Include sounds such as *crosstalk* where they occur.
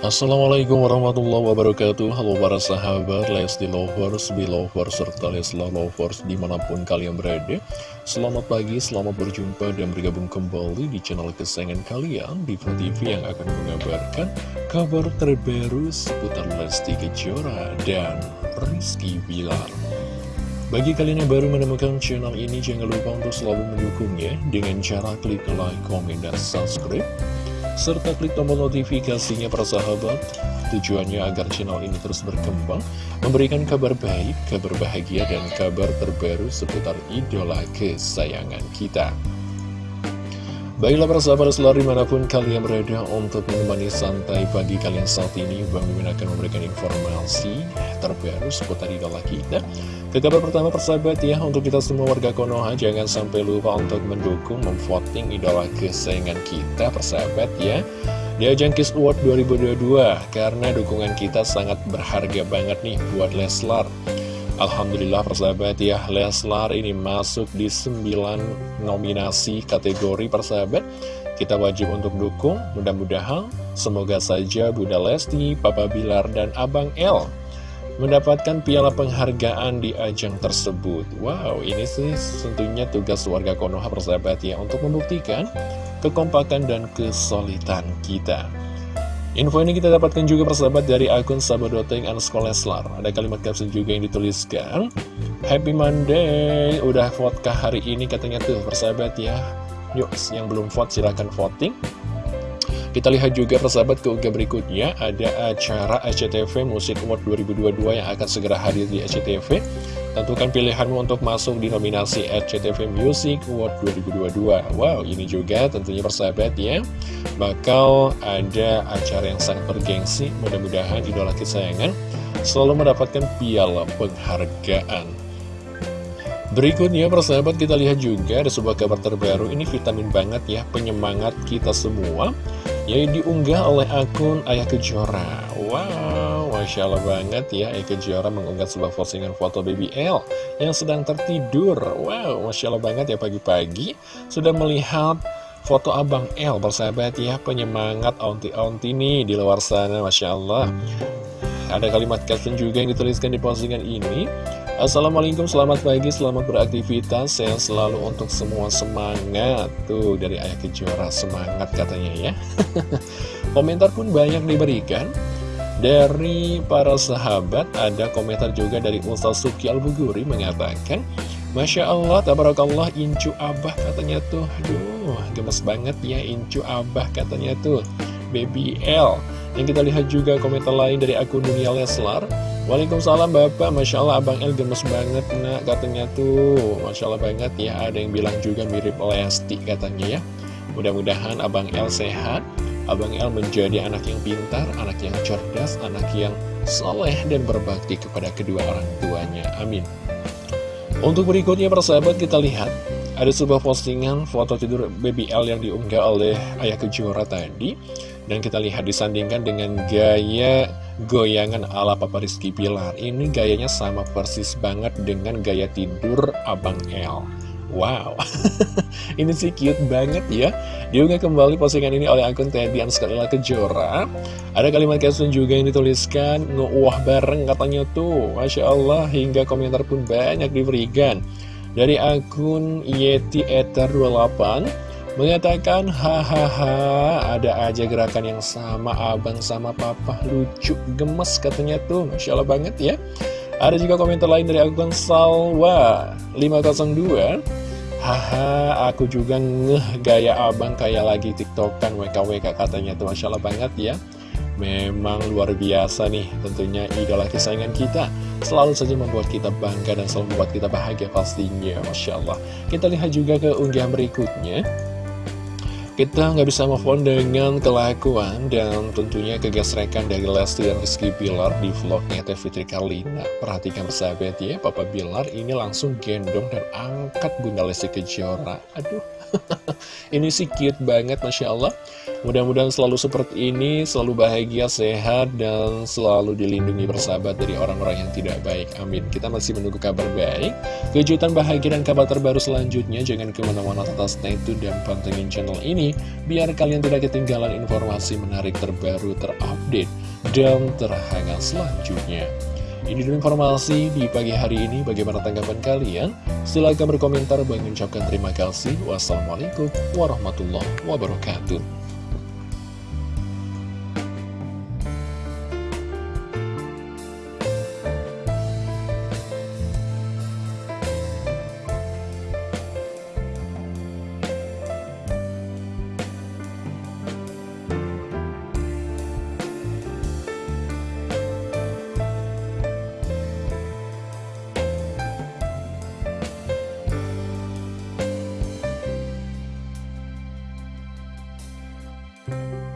Assalamualaikum warahmatullahi wabarakatuh. Halo para sahabat Lesti Lovers, Belovers, serta Leslar Lovers di mana pun kalian berada. Selamat pagi, selamat berjumpa dan bergabung kembali di channel kesayangan kalian Diva TV yang akan mengabarkan kabar terbaru seputar Lesti Kejora dan Rizky Bilar. Bagi kalian yang baru menemukan channel ini, jangan lupa untuk selalu mendukungnya dengan cara klik like, komen, dan subscribe serta klik tombol notifikasinya para sahabat. Tujuannya agar channel ini terus berkembang memberikan kabar baik, kabar bahagia dan kabar terbaru seputar idola kesayangan kita. Baiklah para sahabat selalu di mana pun kalian berada untuk menemani santai pagi kalian saat ini Bang Mimin akan memberikan informasi terbaru seputar idola kita ke kabar pertama persahabat ya, untuk kita semua warga Konoha jangan sampai lupa untuk mendukung, memvoting idola kesayangan kita persahabat ya Di ajang Kiss Award 2022, karena dukungan kita sangat berharga banget nih buat Leslar. Alhamdulillah persahabat ya, Leslar ini masuk di 9 nominasi kategori persahabat. Kita wajib untuk dukung, mudah-mudahan. Semoga saja Bunda Lesti, Papa Bilar, dan Abang L mendapatkan piala penghargaan di ajang tersebut. Wow, ini sih tentunya tugas warga Konoha persahabat ya untuk membuktikan kekompakan dan kesulitan kita. Info ini kita dapatkan juga persahabat dari akun Sabadoteng underscore Leslar. Ada kalimat caption juga yang dituliskan. Happy Monday, udah vote kah hari ini katanya tuh persahabat ya. Yuk, yang belum vote silahkan voting. Kita lihat juga persahabat keunggah berikutnya ada acara SCTV Musik Award 2022 yang akan segera hadir di SCTV. Tentukan pilihanmu untuk masuk di nominasi SCTV Music Award 2022. Wow, ini juga tentunya persahabat ya. Bakal ada acara yang sangat bergengsi. Mudah-mudahan idola kesayangan selalu mendapatkan piala penghargaan. Berikutnya persahabat kita lihat juga ada sebuah kabar terbaru ini vitamin banget ya penyemangat kita semua yang diunggah oleh akun Ayah Kejora. Wow, Masya Allah banget ya Ayah Kejora mengunggah sebuah postingan foto baby L Yang sedang tertidur. Wow, Masya Allah banget ya pagi-pagi Sudah melihat foto Abang L Bersahabat ya penyemangat onti-onti nih di luar sana Masya Allah. Ada kalimat caption juga yang dituliskan di postingan ini Assalamualaikum, selamat pagi, selamat beraktivitas Saya selalu untuk semua semangat. Tuh, dari Ayah Kejora, semangat katanya ya. *laughs* Komentar pun banyak diberikan. Dari para sahabat, ada komentar juga dari Ustaz Suki Al-Buguri mengatakan Masya Allah, tabarakallah, Incu Abah katanya tuh. Aduh, gemes banget ya Incu Abah katanya tuh. Baby L. Yang kita lihat juga komentar lain dari akun Dunia Leslar Waalaikumsalam Bapak, Masya Allah Abang El gemes banget nak katanya tuh. Masya Allah banget ya, ada yang bilang juga mirip Lesti katanya ya. Mudah-mudahan Abang El sehat. Abang El menjadi anak yang pintar, anak yang cerdas, anak yang soleh dan berbakti kepada kedua orang tuanya. Amin. Untuk berikutnya persahabat kita lihat. Ada sebuah postingan foto tidur baby L yang diunggah oleh Ayah Kejora tadi. Dan kita lihat disandingkan dengan gaya goyangan ala Papa Rizky Pilar Ini gayanya sama persis banget dengan gaya tidur Abang L Wow, *laughs* ini sih cute banget ya. Diunggah kembali postingan ini oleh akun Tedian Skalila Kejora Ada kalimat caption juga yang dituliskan Ngeuah bareng katanya tuh. Masya Allah, hingga komentar pun banyak diberikan. Dari akun Yeti Ether 28 Mengatakan, hahaha, ada aja gerakan yang sama abang sama papa, lucu, gemes katanya tuh, Masya Allah banget ya. Ada juga komentar lain dari akun Salwa 502 Haha, aku juga ngeh gaya abang kayak lagi tiktokan WKWK katanya tuh. Masya Allah banget ya. Memang luar biasa nih tentunya idola kesayangan kita. Selalu saja membuat kita bangga dan selalu membuat kita bahagia pastinya Masya Allah. Kita lihat juga ke unggahan berikutnya kita nggak bisa move on dengan kelakuan dan tentunya kegesrekan dari Lesti dan Rizky Bilar di vlognya Teh Fitri Karlina. Perhatikan persahabat ya, Papa Bilar ini langsung gendong dan angkat Bunda Lesti Kejora. Aduh, *laughs* ini sih cute banget Masya Allah. Mudah-mudahan selalu seperti ini, selalu bahagia, sehat, dan selalu dilindungi bersahabat dari orang-orang yang tidak baik. Amin. Kita masih menunggu kabar baik, kejutan bahagia dan kabar terbaru selanjutnya. Jangan ke mana-mana tetap stay tune dan pantengin channel ini, biar kalian tidak ketinggalan informasi menarik terbaru, terupdate, dan terhangat selanjutnya. Ini dulu informasi di pagi hari ini. Bagaimana tanggapan kalian? Silahkan berkomentar. Bang ucapkan terima kasih. Wassalamualaikum warahmatullahi wabarakatuh. you